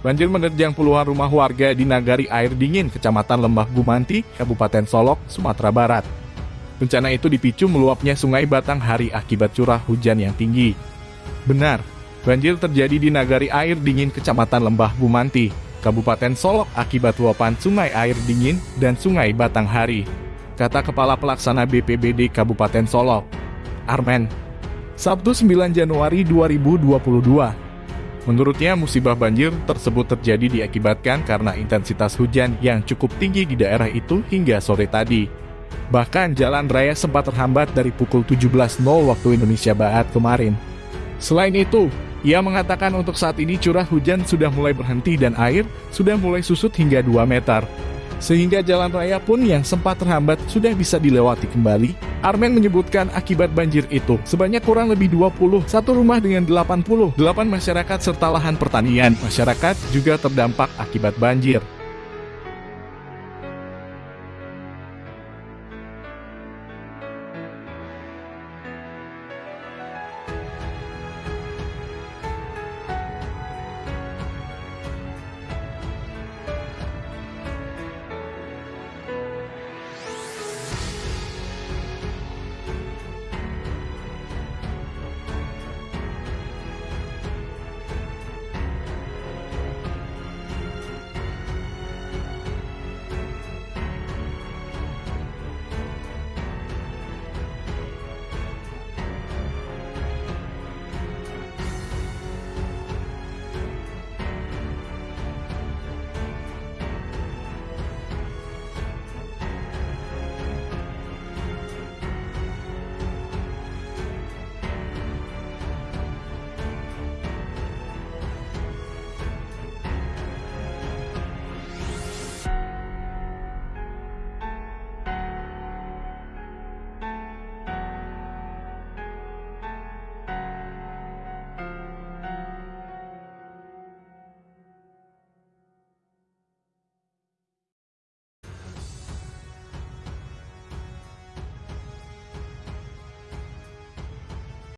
Banjir menerjang puluhan rumah warga di Nagari Air Dingin, Kecamatan Lembah Gumanti, Kabupaten Solok, Sumatera Barat. Bencana itu dipicu meluapnya Sungai Batang Hari akibat curah hujan yang tinggi. Benar, banjir terjadi di Nagari Air Dingin, Kecamatan Lembah Gumanti, Kabupaten Solok akibat luapan Sungai Air Dingin dan Sungai Batang Hari. Kata Kepala Pelaksana BPBD Kabupaten Solok, Armen. Sabtu 9 Januari 2022. Menurutnya, musibah banjir tersebut terjadi diakibatkan karena intensitas hujan yang cukup tinggi di daerah itu hingga sore tadi. Bahkan jalan raya sempat terhambat dari pukul 17.00 waktu Indonesia Barat kemarin. Selain itu, ia mengatakan untuk saat ini curah hujan sudah mulai berhenti dan air sudah mulai susut hingga 2 meter sehingga jalan raya pun yang sempat terhambat sudah bisa dilewati kembali. Armen menyebutkan akibat banjir itu, sebanyak kurang lebih 20, satu rumah dengan 80, 8 masyarakat serta lahan pertanian. Masyarakat juga terdampak akibat banjir.